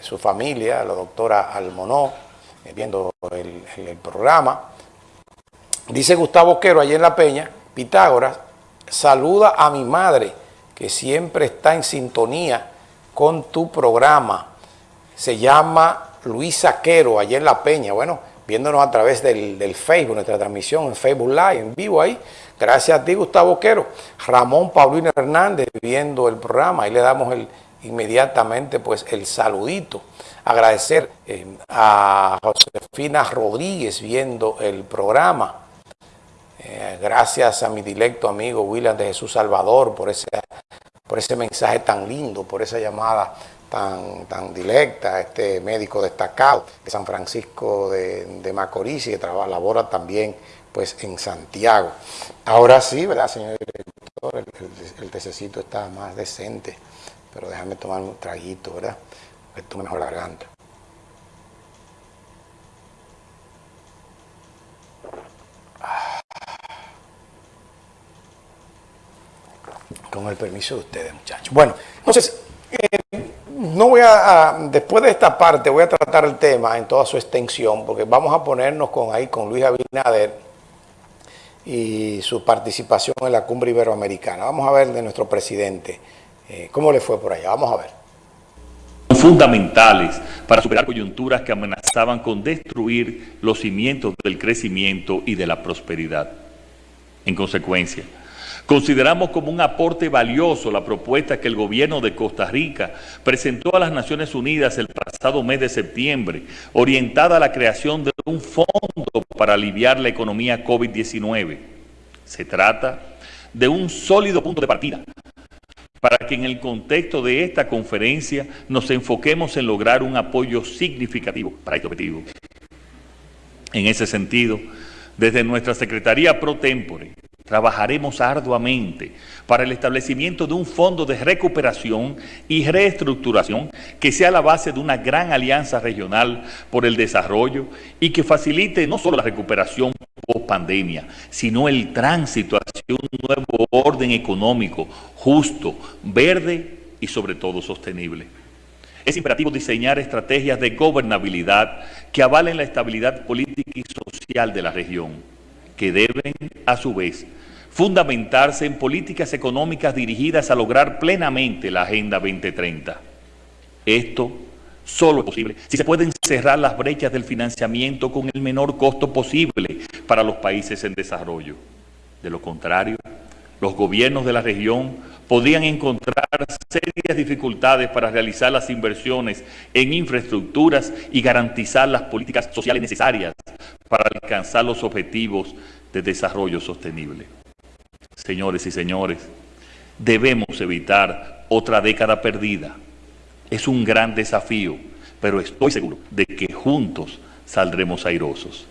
su familia, la doctora Almonó, eh, viendo el, programa. Dice Gustavo Quero, allí en La Peña, Pitágoras, saluda a mi madre, que siempre está en sintonía con tu programa. Se llama Luisa Quero, allí en La Peña. Bueno, viéndonos a través del, del, Facebook, nuestra transmisión en Facebook Live, en vivo ahí. Gracias a ti, Gustavo Quero. Ramón Paulino Hernández viendo el programa. Ahí le damos el, inmediatamente pues el saludito. Agradecer eh, a Josefina Rodríguez viendo el programa. Eh, gracias a mi directo amigo William de Jesús Salvador por ese, por ese mensaje tan lindo, por esa llamada tan, tan directa, este médico destacado de San Francisco de, de Macorís y que trabaja, labora también pues en Santiago. Ahora sí, ¿verdad, señor director? El, el, el tececito está más decente, pero déjame tomar un traguito, ¿verdad? Que tome mejor la garganta. Con el permiso de ustedes, muchachos. Bueno, entonces, eh, no voy a, a, después de esta parte, voy a tratar el tema en toda su extensión, porque vamos a ponernos con ahí con Luis Abinader y su participación en la cumbre iberoamericana. Vamos a ver de nuestro presidente, eh, cómo le fue por allá. Vamos a ver. Fundamentales para superar coyunturas que amenazaban con destruir los cimientos del crecimiento y de la prosperidad. En consecuencia, Consideramos como un aporte valioso la propuesta que el gobierno de Costa Rica presentó a las Naciones Unidas el pasado mes de septiembre, orientada a la creación de un fondo para aliviar la economía COVID-19. Se trata de un sólido punto de partida para que en el contexto de esta conferencia nos enfoquemos en lograr un apoyo significativo para este objetivo. En ese sentido, desde nuestra Secretaría Pro Tempore, trabajaremos arduamente para el establecimiento de un fondo de recuperación y reestructuración que sea la base de una gran alianza regional por el desarrollo y que facilite no solo la recuperación post pandemia, sino el tránsito hacia un nuevo orden económico justo, verde y sobre todo sostenible. Es imperativo diseñar estrategias de gobernabilidad que avalen la estabilidad política y social de la región, que deben, a su vez, fundamentarse en políticas económicas dirigidas a lograr plenamente la Agenda 2030. Esto solo es posible si se pueden cerrar las brechas del financiamiento con el menor costo posible para los países en desarrollo. De lo contrario, los gobiernos de la región podrían encontrar serias dificultades para realizar las inversiones en infraestructuras y garantizar las políticas sociales necesarias para alcanzar los objetivos de desarrollo sostenible. Señores y señores, debemos evitar otra década perdida. Es un gran desafío, pero estoy seguro de que juntos saldremos airosos.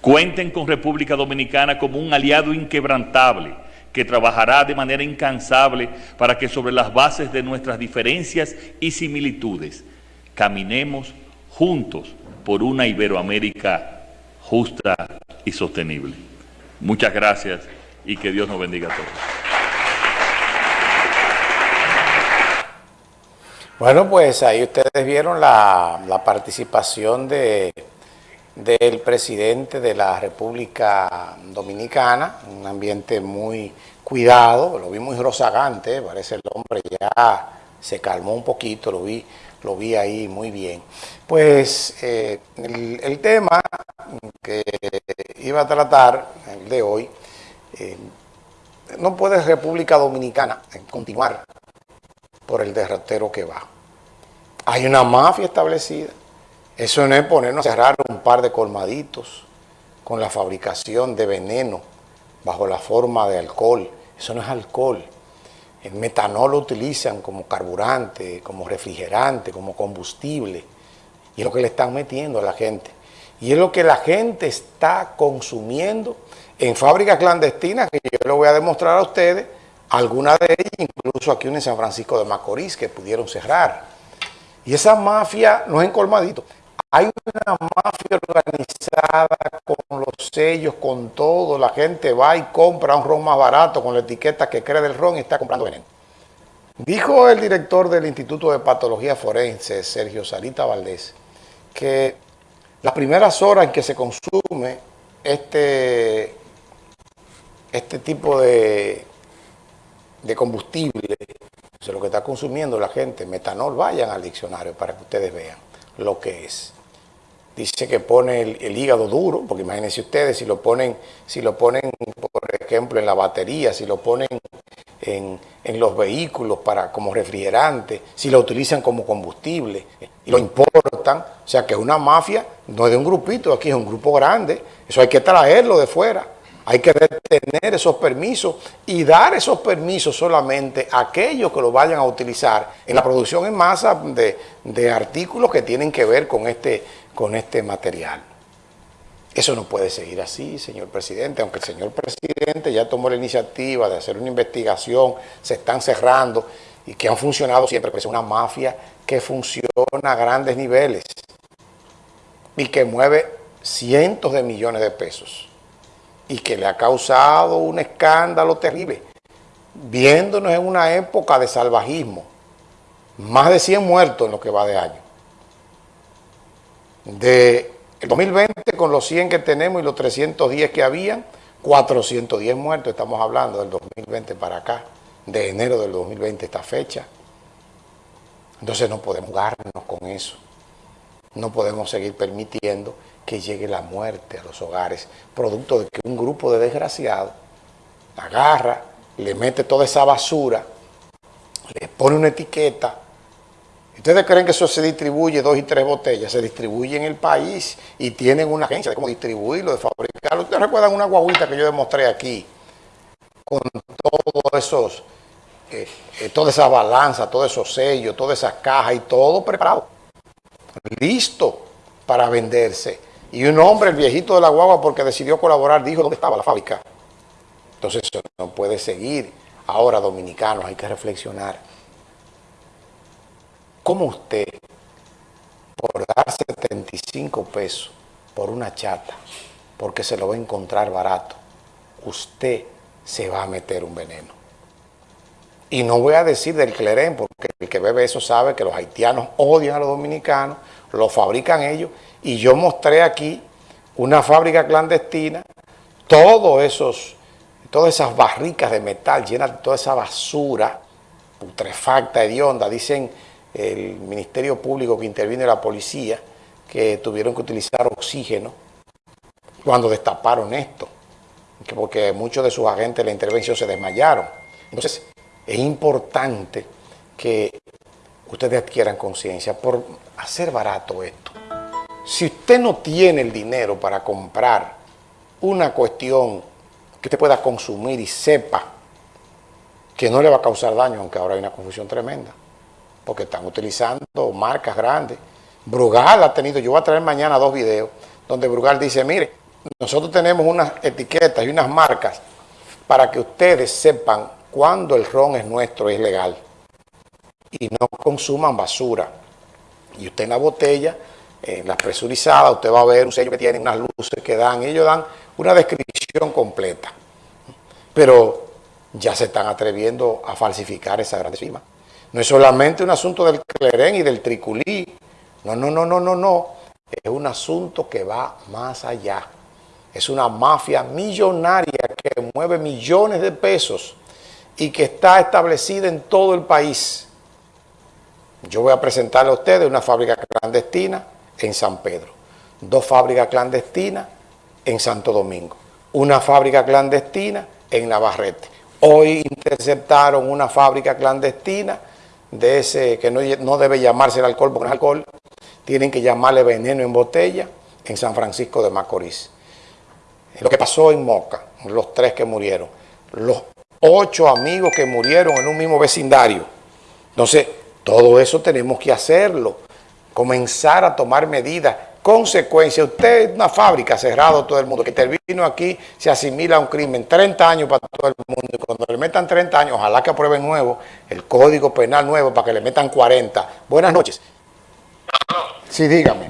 Cuenten con República Dominicana como un aliado inquebrantable que trabajará de manera incansable para que sobre las bases de nuestras diferencias y similitudes caminemos juntos por una Iberoamérica justa y sostenible. Muchas gracias y que Dios nos bendiga a todos. Bueno, pues ahí ustedes vieron la, participación de, del presidente de la República Dominicana, un ambiente muy cuidado, lo vi muy rozagante, parece el hombre ya se calmó un poquito, lo vi, lo vi ahí muy bien. Pues eh, el, tema que iba a tratar, el de hoy, eh, no puede República Dominicana continuar por el derrotero que va. Hay una mafia establecida. Eso no es ponernos a cerrar un par de colmaditos con la fabricación de veneno bajo la forma de alcohol. Eso no es alcohol. El metanol lo utilizan como carburante, como refrigerante, como combustible. Y es lo que le están metiendo a la gente. Y es lo que la gente está consumiendo en fábricas clandestinas, que yo le voy a demostrar a ustedes, algunas de ellas, incluso aquí en San Francisco de Macorís, que pudieron cerrar. Y esa mafia no es en colmadito. Hay una mafia organizada con los sellos, con todo. La gente va y compra un ron más barato con la etiqueta que cree del ron y está comprando veneno. Dijo el director del Instituto de Patología Forense, Sergio Sarita Valdés, que las primeras horas en que se consume este, este tipo de, de combustible, lo que está consumiendo la gente, metanol, vayan al diccionario para que ustedes vean lo que es. Dice que pone el, hígado duro, porque imagínense ustedes si lo ponen, si lo ponen, por ejemplo, en la batería, si lo ponen en, los vehículos para como refrigerante, si lo utilizan como combustible y lo importan, o sea que es una mafia, no es de un grupito, aquí es un grupo grande, eso hay que traerlo de fuera, hay que detener esos permisos y dar esos permisos solamente a aquellos que lo vayan a utilizar en la producción en masa de, de artículos que tienen que ver con este, con este material. Eso no puede seguir así, señor presidente, aunque el señor presidente ya tomó la iniciativa de hacer una investigación, se están cerrando y que han funcionado siempre, que es una mafia que funciona a grandes niveles y que mueve cientos de millones de pesos y que le ha causado un escándalo terrible, viéndonos en una época de salvajismo, más de 100 muertos en lo que va de año. De el 2020 con los 100 que tenemos y los 310 que habían, 410 muertos, estamos hablando del 2020 para acá, de enero del 2020 esta fecha. Entonces no podemos jugarnos con eso. No podemos seguir permitiendo que llegue la muerte a los hogares, producto de que un grupo de desgraciados agarra, le mete toda esa basura, le pone una etiqueta, ¿Ustedes creen que eso se distribuye dos y tres botellas? Se distribuye en el país y tienen una agencia de cómo distribuirlo, de fabricarlo. ¿Ustedes recuerdan una guaguita que yo demostré aquí? Con todos esos, eh, eh, toda todos esos sellos, todas esas cajas y todo preparado. Listo para venderse. Y un hombre, el viejito de la guagua, porque decidió colaborar, dijo dónde estaba la fábrica. Entonces eso no puede seguir. Ahora, dominicanos, hay que reflexionar. ¿Cómo usted, por dar 75 pesos por una chata, porque se lo va a encontrar barato, usted se va a meter un veneno? Y no voy a decir del clerén, porque el que bebe eso sabe que los haitianos odian a los dominicanos, lo fabrican ellos, y yo mostré aquí una fábrica clandestina, todos esos, todas esas barricas de metal llenas de toda esa basura putrefacta, hedionda, dicen el Ministerio Público que interviene la policía, que tuvieron que utilizar oxígeno cuando destaparon esto, porque muchos de sus agentes de la intervención se desmayaron. Entonces, es importante que ustedes adquieran conciencia por hacer barato esto. Si usted no tiene el dinero para comprar una cuestión que usted pueda consumir y sepa que no le va a causar daño, aunque ahora hay una confusión tremenda, porque están utilizando marcas grandes. Brugal ha tenido, yo voy a traer mañana dos videos, donde Brugal dice, mire, nosotros tenemos unas etiquetas y unas marcas para que ustedes sepan cuándo el ron es nuestro, es legal. Y no consuman basura. Y usted en la botella, en la presurizada, usted va a ver un sello que tiene unas luces que dan, y ellos dan una descripción completa. Pero ya se están atreviendo a falsificar esa gran firma. No es solamente un asunto del clerén y del triculí. No, no, no, no, no, no. Es un asunto que va más allá. Es una mafia millonaria que mueve millones de pesos y que está establecida en todo el país. Yo voy a presentarle a ustedes una fábrica clandestina en San Pedro, dos fábricas clandestinas en Santo Domingo, una fábrica clandestina en Navarrete. Hoy interceptaron una fábrica clandestina de ese que no, debe llamarse el alcohol porque es alcohol, tienen que llamarle veneno en botella en San Francisco de Macorís. Lo que pasó en Moca, los tres que murieron, los ocho amigos que murieron en un mismo vecindario. Entonces, todo eso tenemos que hacerlo, comenzar a tomar medidas Consecuencia, usted es una fábrica cerrado todo el mundo, que termino aquí se asimila a un crimen, 30 años para todo el mundo, y cuando le metan 30 años, ojalá que aprueben nuevo, el código penal nuevo para que le metan 40. Buenas noches. Sí, dígame.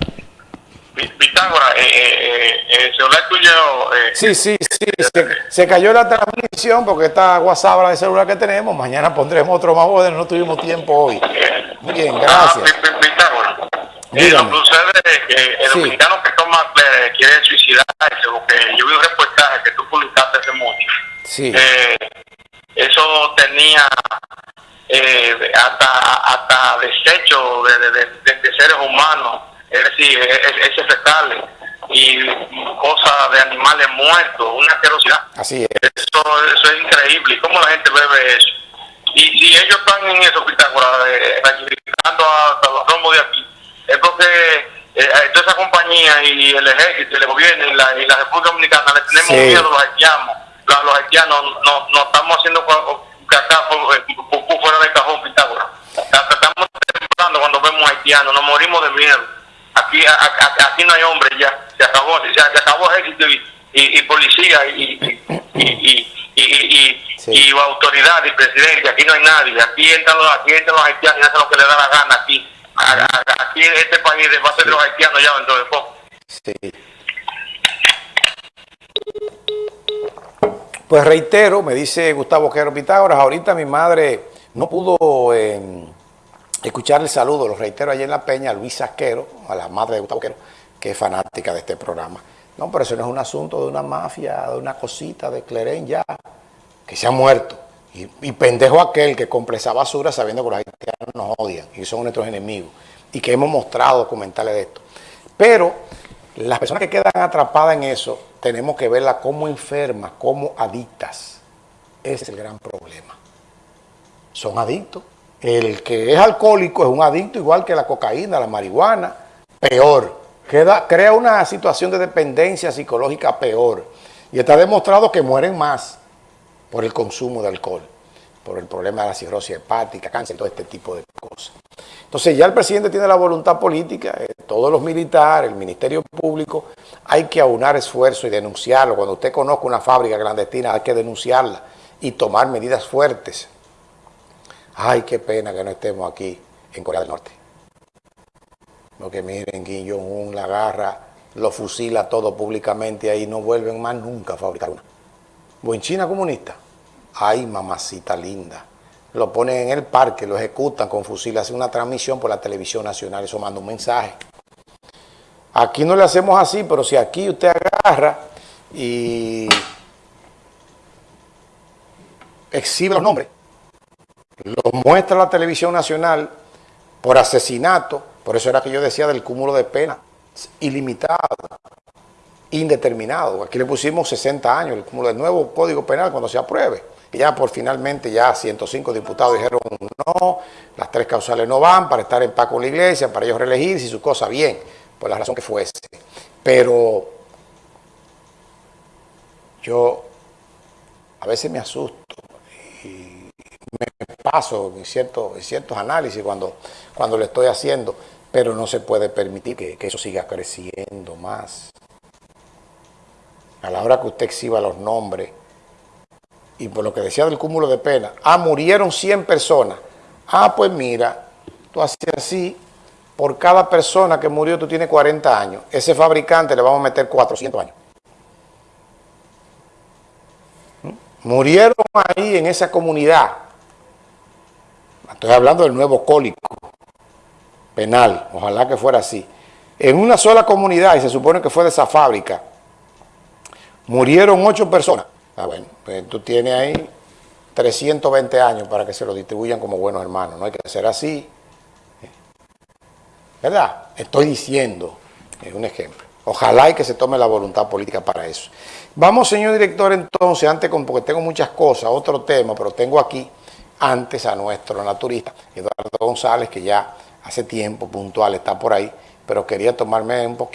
Pitágora, eh, eh, eh eh, celular tuyo... Eh, sí, sí, sí, se, cayó la transmisión porque está WhatsApp de celular que tenemos, mañana pondremos otro más bueno, no tuvimos tiempo hoy. Bien, gracias. Ah, eh, lo que sucede es que el dominicano que toma eh, quiere suicidarse, porque yo vi un reportaje que tú publicaste hace mucho. Sí. Eh, eso tenía eh, hasta, hasta desecho de, de, de, seres humanos, es decir, ese fecal y cosas de animales muertos, una asquerosidad. Así es. Eso, eso es increíble. ¿Cómo la gente bebe eso? Y si ellos están en eso, Pitágoras, eh, a, los rombos de aquí, es porque eh, toda esa compañía y el ejército, y el gobierno y la, y la República Dominicana le tenemos miedo a los haitianos. Los, haitianos no, no estamos haciendo cacá fuera del cajón, Pitágoras. Estamos temblando cuando vemos haitianos, nos morimos de miedo. Aquí, aquí no hay hombre ya, se acabó, se, acabó ejército y, y, policía y, y, y, autoridad y presidente, aquí no hay nadie, aquí entran los, aquí entran los haitianos y hacen lo que le da la gana aquí. Aquí en este país va a ser los haitianos ya dentro de poco. Sí. Pues reitero, me dice Gustavo Quero Pitágoras, ahorita mi madre no pudo eh, escuchar el saludo, lo reitero allí en La Peña, a Luisa Quero, a la madre de Gustavo Quero, que es fanática de este programa. No, pero eso no es un asunto de una mafia, de una cosita de Clerén ya, que se ha muerto. Y, pendejo aquel que compra esa basura sabiendo que los haitianos nos odian y son nuestros enemigos. Y que hemos mostrado documentales de esto. Pero las personas que quedan atrapadas en eso, tenemos que verlas como enfermas, como adictas. Ese es el gran problema. Son adictos. El que es alcohólico es un adicto igual que la cocaína, la marihuana, peor. Crea una situación de dependencia psicológica peor. Y está demostrado que mueren más por el consumo de alcohol, por el problema de la cirrosis hepática, cáncer, todo este tipo de cosas. Entonces ya el presidente tiene la voluntad política, eh, todos los militares, el Ministerio Público, hay que aunar esfuerzo y denunciarlo. Cuando usted conozca una fábrica clandestina hay que denunciarla y tomar medidas fuertes. Ay, qué pena que no estemos aquí en Corea del Norte. Porque miren, Kim Jong-un la agarra, lo fusila todo públicamente y ahí no vuelven más nunca a fabricar una. O en China comunista, ay mamacita linda, lo ponen en el parque, lo ejecutan con fusil, hacen una transmisión por la televisión nacional, eso manda un mensaje. Aquí no le hacemos así, pero si aquí usted agarra y exhibe los nombres, los muestra la televisión nacional por asesinato, por eso era que yo decía del cúmulo de pena, ilimitado, indeterminado. Aquí le pusimos 60 años, el cúmulo del nuevo Código Penal cuando se apruebe ya por finalmente ya 105 diputados dijeron no, las tres causales no van para estar en paz con la iglesia, para ellos reelegirse y su cosa bien, por la razón que fuese. Pero yo a veces me asusto y me paso en, ciertos, análisis cuando, cuando lo estoy haciendo, pero no se puede permitir que eso siga creciendo más. A la hora que usted exhiba los nombres y por lo que decía del cúmulo de pena, ah, murieron 100 personas. Ah, pues mira, tú haces así, por cada persona que murió tú tienes 40 años. Ese fabricante le vamos a meter 400 años. ¿Mm? Murieron ahí en esa comunidad. Estoy hablando del nuevo cólico penal, ojalá que fuera así. En una sola comunidad, y se supone que fue de esa fábrica, murieron 8 personas. Ah, bueno, pues tú tienes ahí 320 años para que se lo distribuyan como buenos hermanos. No hay que ser así. ¿Verdad? Estoy diciendo, es un ejemplo. Ojalá y que se tome la voluntad política para eso. Vamos, señor director, entonces, antes, porque tengo muchas cosas, otro tema, pero tengo aquí antes a nuestro naturista, Eduardo González, que ya hace tiempo puntual está por ahí, pero quería tomarme un poquito